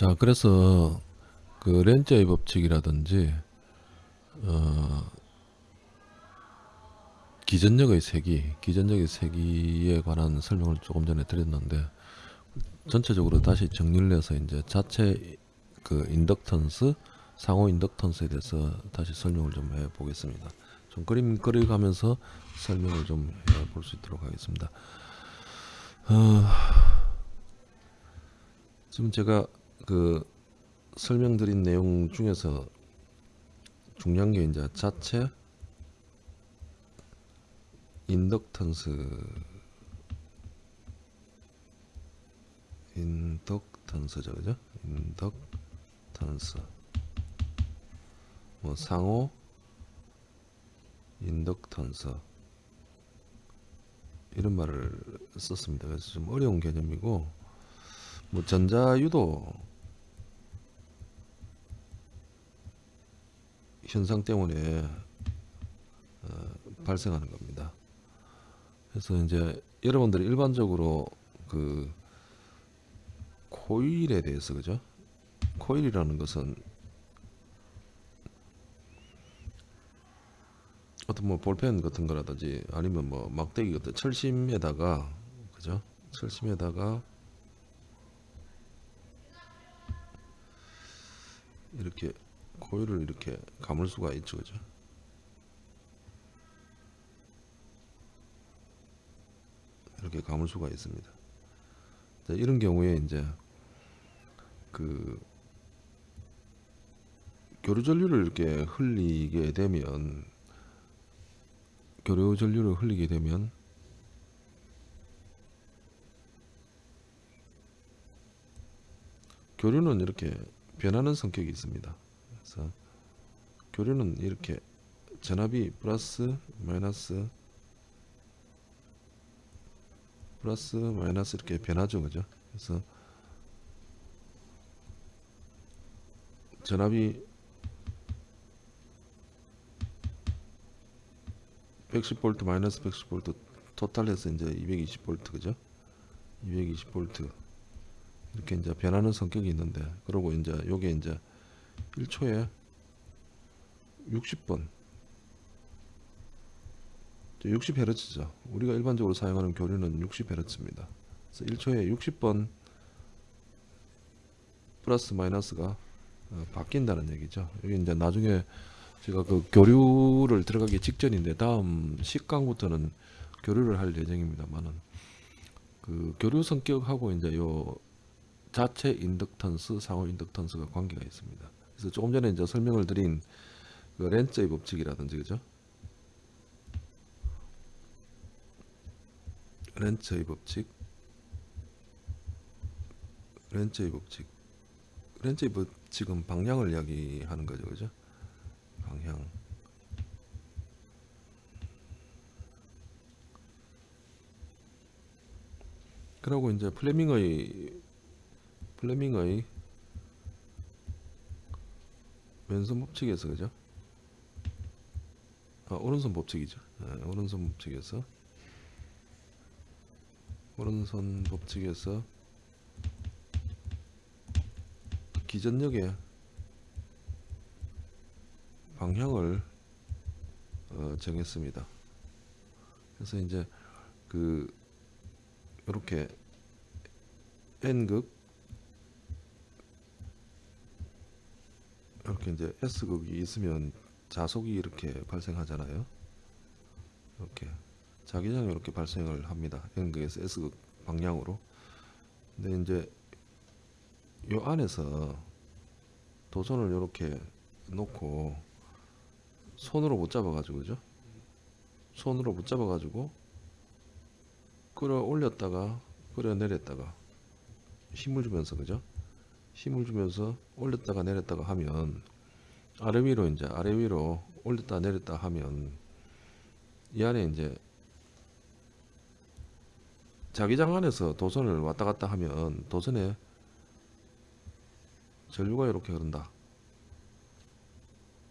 자, 그래서 그 렌즈의 법칙이라든지 어, 기전력의 세기, 기전력의 세기에 관한 설명을 조금 전에 드렸는데 전체적으로 다시 정리를 해서 이제 자체 그 인덕턴스, 상호 인덕턴스에 대해서 다시 설명을 좀 해보겠습니다. 좀 그림 그려가면서 설명을 좀 해볼 수 있도록 하겠습니다. 어, 지금 제가 그 설명드린 내용 중에서 중요한 게 이제 자체 인덕턴스 인덕턴스죠 그죠? 인덕턴스. 뭐 상호 인덕턴스. 이런 말을 썼습니다. 그래서 좀 어려운 개념이고 뭐 전자유도 현상 때문에 어, 발생하는 겁니다. 그래서 이제 여러분들이 일반적으로 그 코일에 대해서 그죠? 코일이라는 것은 어떤 뭐 볼펜 같은 거라든지 아니면 뭐 막대기 같은 철심에다가 그죠? 철심에다가 이렇게 코일을 이렇게 감을 수가 있죠 그죠 이렇게 감을 수가 있습니다 자, 이런 경우에 이제 그 교류 전류를 이렇게 흘리게 되면 교류 전류를 흘리게 되면 교류는 이렇게 변하는 성격이 있습니다. 그래서 교류는 이렇게 전압이 플러스 마이너스 플러스 마이너스 이렇게 변하죠 그죠? 그래서 전압이 110V 마이너스 110V 토탈해서 이제 220V 그죠? 220V 이렇게 이제 변하는 성격이 있는데 그러고 이제 요게 이제 1초에 60번 60Hz죠. 우리가 일반적으로 사용하는 교류는 60Hz입니다. 그래서 1초에 60번 플러스 마이너스가 어, 바뀐다는 얘기죠. 여기 이제 나중에 제가 그 교류를 들어가기 직전인데 다음 10강부터는 교류를 할 예정입니다만은 그 교류 성격하고 이제 요 자체 인덕턴스, 상호 인덕턴스가 관계가 있습니다. 그래서 조금 전에 이제 설명을 드린 그 렌츠의 법칙이라든지 그죠? 렌츠의 법칙, 렌츠의 법칙, 렌츠의 법칙은 방향을 이야기하는 거죠, 그죠? 방향. 그리고 이제 플레밍의 플레밍의 왼손 법칙에서 그죠? 아, 오른손 법칙이죠. 네, 오른손 법칙에서 오른손 법칙에서 기전력의 방향을 어, 정했습니다. 그래서 이제 그 이렇게 n극 이렇게 이제 S극이 있으면 자속이 이렇게 발생하잖아요. 이렇게 자기장이 이렇게 발생을 합니다. N극에서 S극 방향으로. 근데 이제 요 안에서 도선을 이렇게 놓고 손으로 못 잡아 가지고 그죠? 손으로 못 잡아 가지고 끌어 올렸다가 끌어 내렸다가 힘을 주면서 그죠? 힘을 주면서 올렸다가 내렸다가 하면 아래 위로 이제 아래 위로 올렸다 내렸다 하면 이 안에 이제 자기장 안에서 도선을 왔다 갔다 하면 도선에 전류가 이렇게 흐른다.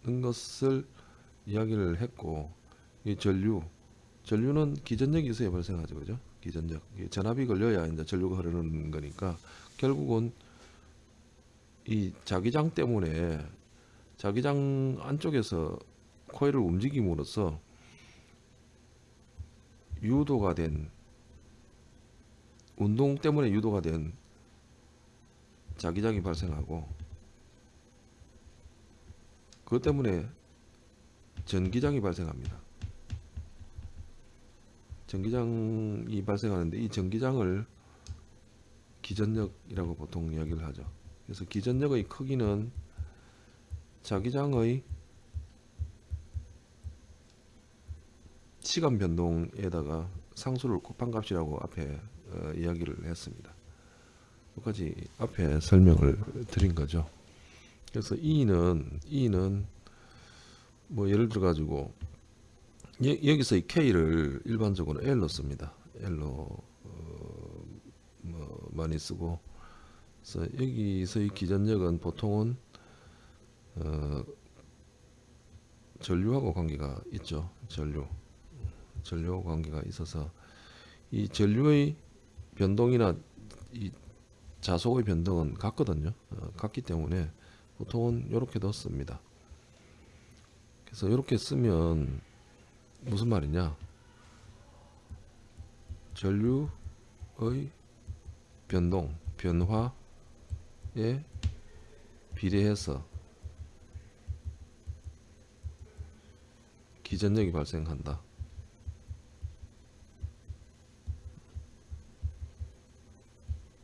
는 것을 이야기를 했고 이 전류 전류는 기전력이 있어야 발생하죠. 그죠? 기전력. 전압이 걸려야 이제 전류가 흐르는 거니까 결국은 이 자기장 때문에 자기장 안쪽에서 코일을 움직임으로써 유도가 된 운동 때문에 유도가 된 자기장이 발생하고 그것 때문에 전기장이 발생합니다. 전기장이 발생하는데 이 전기장을 기전력이라고 보통 이야기를 하죠. 그래서 기전력의 크기는 자기장의 시간 변동에다가 상수를 곱한 값이라고 앞에 어, 이야기를 했습니다. 여기까지 앞에 설명을 드린 거죠. 그래서 E는 E는 뭐 예를 들어 가지고 여기서 이 K를 일반적으로 L로 씁니다. L로 어, 뭐 많이 쓰고 그래서 여기서 이 기전력은 보통은 어, 전류하고 관계가 있죠. 전류 전류하고 관계가 있어서 이 전류의 변동이나 이 자속의 변동은 같거든요. 어, 같기 때문에 보통은 이렇게 넣습니다. 그래서 이렇게 쓰면 무슨 말이냐? 전류의 변동, 변화에 비례해서 기전력이 발생한다.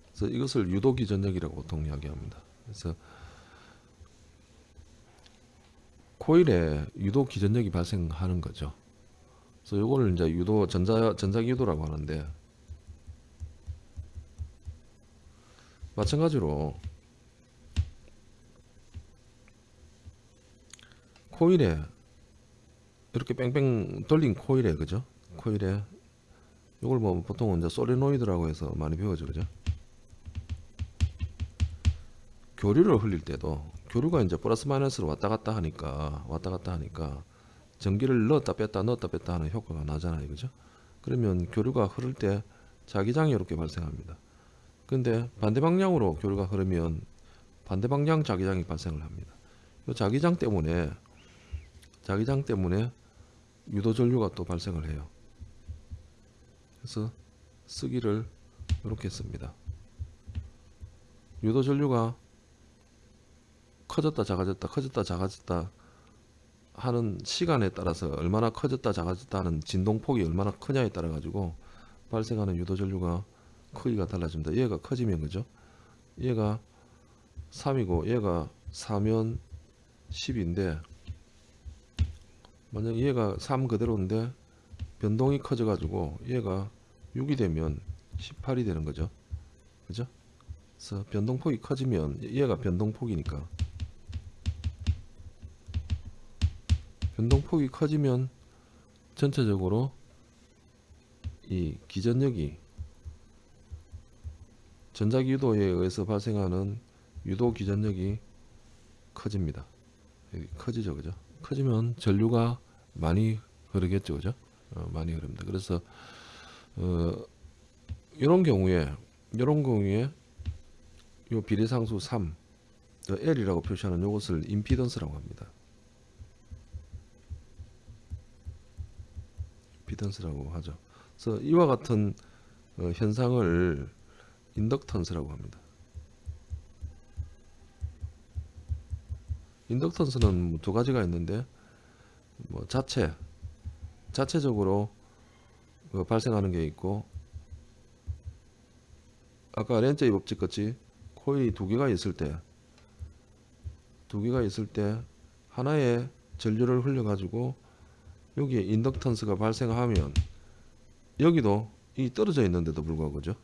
그래서 이것을 유도 기전력이라고 보통 이야기합니다. 그래서 코일에 유도 기전력이 발생하는 거죠. 그래서 이거를 이제 유도 전자 전자기 유도라고 하는데 마찬가지로 코일에 이렇게 뺑뺑 돌린 코일에 그죠? 코일에 이걸 뭐 보통은 이제 소리노이드라고 해서 많이 배워죠, 그죠? 교류를 흘릴 때도 교류가 이제 플러스 마이너스로 왔다 갔다 하니까 왔다 갔다 하니까 전기를 넣었다 뺐다 넣었다 뺐다 하는 효과가 나잖아요, 그죠? 그러면 교류가 흐를 때 자기장이 이렇게 발생합니다. 근데 반대 방향으로 교류가 흐르면 반대 방향 자기장이 발생을 합니다. 이 자기장 때문에 자기장 때문에 유도 전류가 또 발생을 해요. 그래서 쓰기를 이렇게 씁니다. 유도 전류가 커졌다 작아졌다 커졌다 작아졌다 하는 시간에 따라서 얼마나 커졌다 작아졌다 하는 진동폭이 얼마나 크냐에 따라 가지고 발생하는 유도 전류가 크기가 달라집니다. 얘가 커지면 그죠? 얘가 3이고 얘가 4면 10인데 만약 얘가 3 그대로인데 변동이 커져 가지고 얘가 6이 되면 18이 되는 거죠. 그죠? 그래서 변동폭이 커지면 얘가 변동폭이니까 변동폭이 커지면 전체적으로 이 기전력이 전자기 유도에 의해서 발생하는 유도 기전력이 커집니다. 커지죠, 그죠? 커지면 전류가 많이 흐르겠죠, 그죠? 어, 많이 흐릅니다. 그래서 어, 이런 경우에 이런 경우에 요 비례상수 3 L이라고 표시하는 이것을 임피던스라고 합니다. 임피던스라고 하죠. 그래서 이와 같은 어, 현상을 인덕턴스라고 합니다. 인덕턴스는 뭐두 가지가 있는데 뭐 자체 자체적으로 그 발생하는 게 있고 아까 렌즈의 법칙 같이 코일이 두 개가 있을 때 두 개가 있을 때 하나의 전류를 흘려 가지고 여기에 인덕턴스가 발생하면 여기도 이 떨어져 있는데도 불구하고 그죠?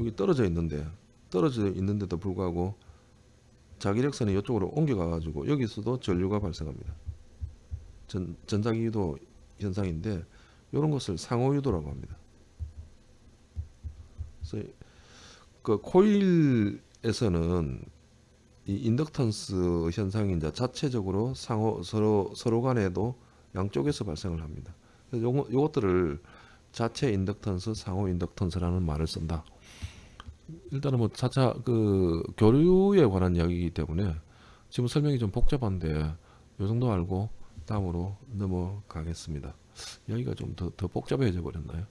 여기 떨어져 있는데 떨어져 있는데도 불구하고 자기력선이 이쪽으로 옮겨가 가지고 여기서도 전류가 발생합니다 전, 전자기유도 현상인데 이런 것을 상호유도라고 합니다 그래서 그 코일에서는 이 인덕턴스 현상이 자체적으로 상호 서로 서로 간에도 양쪽에서 발생을 합니다. 그래서 요것들을 자체 인덕턴스, 상호 인덕턴스라는 말을 쓴다. 일단은 뭐 차차 그 교류에 관한 이야기이기 때문에 지금 설명이 좀 복잡한데 요 정도 알고 다음으로 넘어가겠습니다. 이야기가 좀 더 더 복잡해져 버렸나요?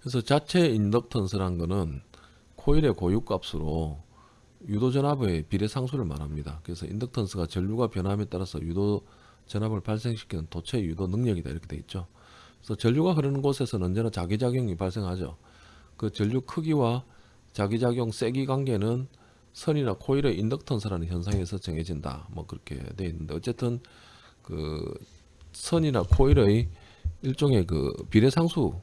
그래서 자체 인덕턴스란 거는 코일의 고유값으로 유도 전압의 비례 상수를 말합니다. 그래서 인덕턴스가 전류가 변함에 따라서 유도 전압을 발생시키는 도체의 유도 능력이다 이렇게 돼 있죠. 그래서 전류가 흐르는 곳에서는 언제나 자기작용이 발생하죠. 그 전류 크기와 자기작용 세기 관계는 선이나 코일의 인덕턴스라는 현상에서 정해진다. 뭐 그렇게 돼 있는데 어쨌든 그 선이나 코일의 일종의 그 비례 상수다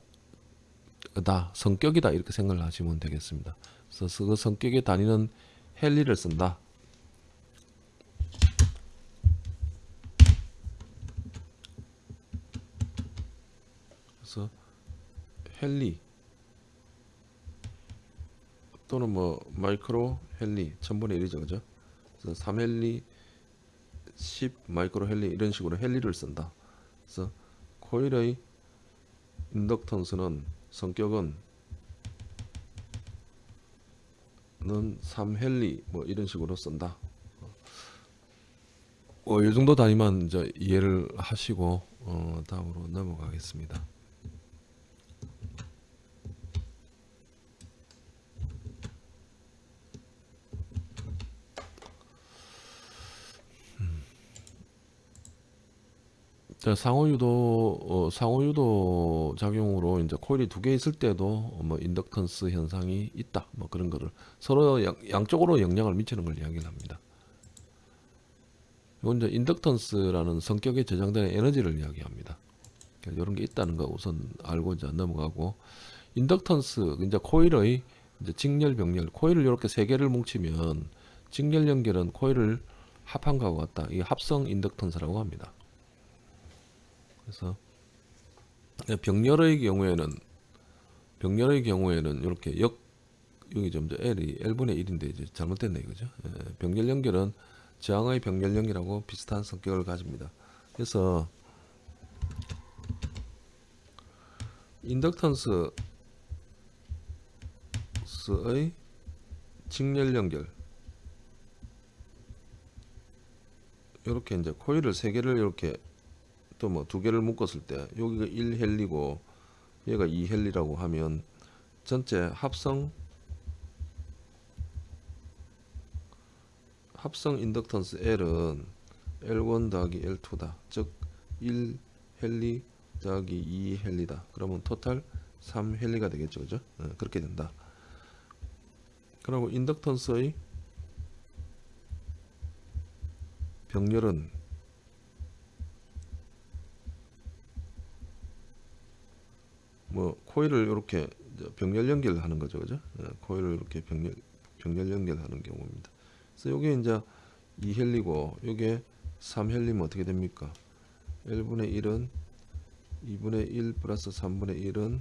성격이다 이렇게 생각을 하시면 되겠습니다. 그래서 그 성격에 다니는 헨리를 쓴다. 헨리 또는 뭐 마이크로 헨리 1000분의 1이죠 그죠? 그래서 3헨리 10 마이크로 헨리 이런 식으로 헨리를 쓴다. 그래서 코일의 인덕턴스는 성격은 는 3헨리 뭐 이런 식으로 쓴다. 어, 이 정도 단위만 이제 이해를 하시고 어, 다음으로 넘어가겠습니다. 상호유도 어, 상호유도 작용으로 이제 코일이 두 개 있을 때도 어, 뭐 인덕턴스 현상이 있다 뭐 그런 거를 서로 양, 양쪽으로 영향을 미치는 걸 이야기를 합니다. 이건 이제 인덕턴스라는 성격에 저장되는 에너지를 이야기합니다. 이런 게 있다는 거 우선 알고 이제 넘어가고 인덕턴스 이제 코일의 이제 직렬 병렬 코일을 이렇게 세 개를 뭉치면 직렬 연결은 코일을 합한 거하고 같다. 이 합성 인덕턴스라고 합니다. 그래서 병렬의 경우에는 병렬의 경우에는 이렇게 역 여기 좀 L이 L분의 1인데 이제 잘못됐네 이거죠. 예, 병렬 연결은 저항의 병렬 연결하고 비슷한 성격을 가집니다. 그래서 인덕턴스의 직렬 연결 이렇게 이제 코일을 세 개를 이렇게 또 뭐 두 개를 묶었을 때 여기가 1헬리고 얘가 2헬리라고 하면 전체 합성 합성 인덕턴스 L은 L1 더하기 L2다. 즉 1헬리 더하기 2헬리다. 그러면 토탈 3헬리가 되겠죠. 그죠? 네, 그렇게 된다. 그리고 인덕턴스의 병렬은 뭐 코일을 이렇게 병렬 연결하는 거죠, 그죠? 예, 코일을 이렇게 병렬 병렬 연결하는 경우입니다. 그래서 요게 이제 2헬리고 요게 3헬리면 어떻게 됩니까? 1분의 1은 2분의 1 플러스 3분의 1은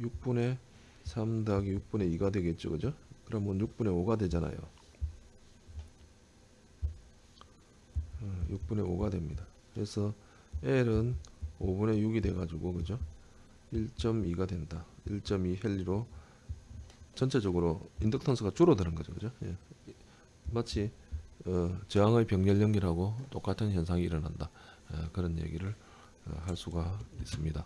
6분의 3 더하기 6분의 2가 되겠죠, 그죠? 그러면 6분의 5가 되잖아요. 6분의 어, 5가 됩니다. 그래서 L은 5분의 6이 돼가지고, 그죠? 1.2가 된다. 1.2 헬리로 전체적으로 인덕턴스가 줄어드는 거죠. 그죠? 예. 마치 어, 저항의 병렬 연결하고 똑같은 현상이 일어난다. 어, 그런 얘기를 어, 할 수가 있습니다.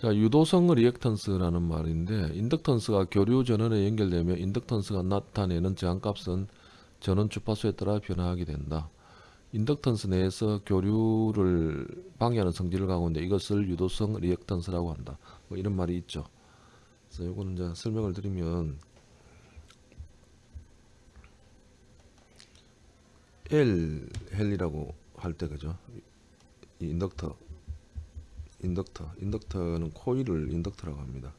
자, 유도성 리액턴스라는 말인데 인덕턴스가 교류 전원에 연결되며 인덕턴스가 나타내는 저항값은 전원 주파수에 따라 변화하게 된다. 인덕턴스 내에서 교류를 방해하는 성질을 갖고 있는데 이것을 유도성 리액턴스라고 한다. 뭐 이런 말이 있죠. 그래서 이거는 이제 설명을 드리면 L 헨리라고 할 때 그죠? 이 인덕터 인덕터 인덕터는 코일을 인덕터라고 합니다.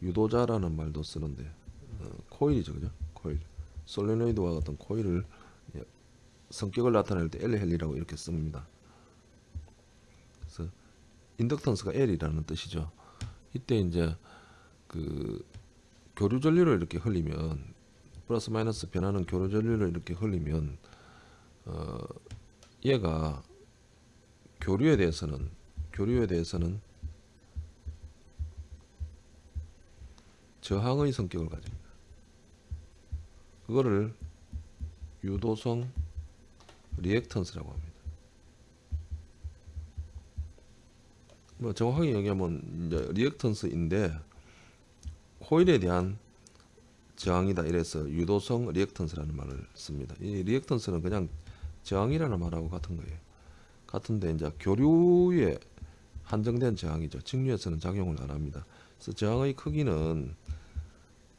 유도자라는 말도 쓰는데 어, 코일이죠, 그죠? 코일. 솔레노이드와 같은 코일을 예, 성격을 나타낼 때 L 헬리라고 이렇게 씁니다. 그래서 인덕턴스가 L이라는 뜻이죠. 이때 이제 그 교류 전류를 이렇게 흘리면 플러스 마이너스 변하는 교류 전류를 이렇게 흘리면 어, 얘가 교류에 대해서는 교류에 대해서는 저항의 성격을 가집니다. 그거를 유도성 리액턴스라고 합니다. 뭐 정확하게 얘기하면 이제 리액턴스인데 코일에 대한 저항이다 이래서 유도성 리액턴스라는 말을 씁니다. 이 리액턴스는 그냥 저항이라는 말하고 같은 거예요. 같은데 이제 교류에 한정된 저항이죠. 직류에서는 작용을 안 합니다. 그래서 저항의 크기는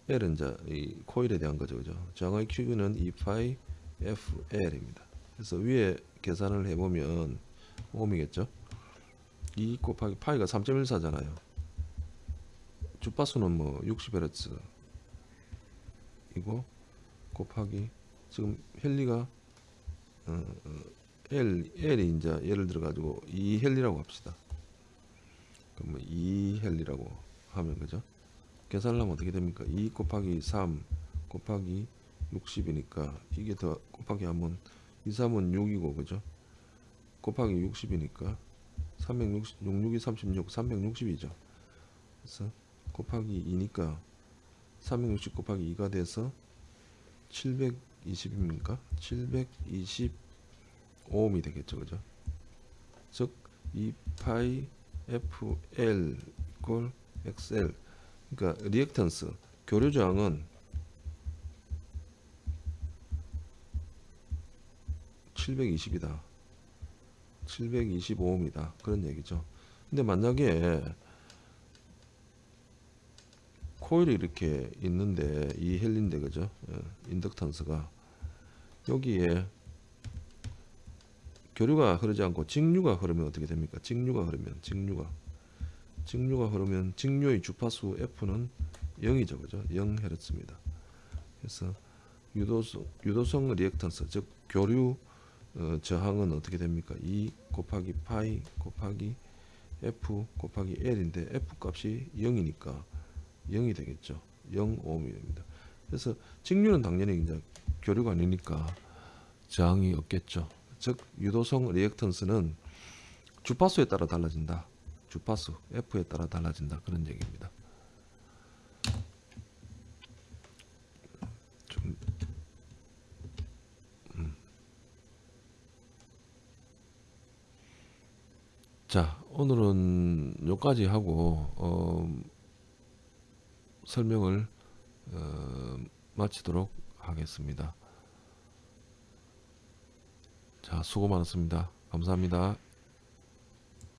L은 이제 이 코일에 대한 거죠, 그죠? 저항의 크기는 2파이 FL입니다. 그래서 위에 계산을 해보면 옴이겠죠? 2 곱하기 파이가 3.14잖아요. 주파수는 뭐 60Hz 이고 곱하기 지금 헬리가 어, 어, L L이 이제 예를 들어 가지고 2 헬리라고 합시다. 그럼 2 헬리라고 하면 그죠? 계산을 하면 어떻게 됩니까? 2 곱하기 3 곱하기 60이니까 이게 더 곱하기 하면 2, 3은 6이고 그죠? 곱하기 60이니까 360, 66이 36, 360이죠. 그래서 곱하기 2니까 360 곱하기 2가 돼서 720입니까? 725옴이 되겠죠, 그죠? 즉 2파이 FL equal XL 그러니까 리액턴스 교류 저항은 720이다. 725옴이다. 그런 얘기죠. 근데 만약에 코일이 이렇게 있는데 이 헨린데 그죠? 예, 인덕턴스가 여기에 교류가 흐르지 않고 직류가 흐르면 어떻게 됩니까? 직류가 흐르면 직류가 직류가 흐르면 직류의 주파수 F는 0이죠. 그죠? 0Hz입니다. 그래서 유도성, 유도성 리액턴스 즉 교류 어, 저항은 어떻게 됩니까? 2 곱하기 파이 곱하기 F 곱하기 L인데 F 값이 0이니까 0이 되겠죠. 0옴이 됩니다. 그래서 직류는 당연히 이제 교류가 아니니까 저항이 없겠죠. 즉 유도성 리액턴스는 주파수에 따라 달라진다. 주파수 F에 따라 달라진다. 그런 얘기입니다. 좀 음. 자 오늘은 여기까지 하고 어, 설명을 어, 마치도록 하겠습니다. 자 수고 많았습니다. 감사합니다.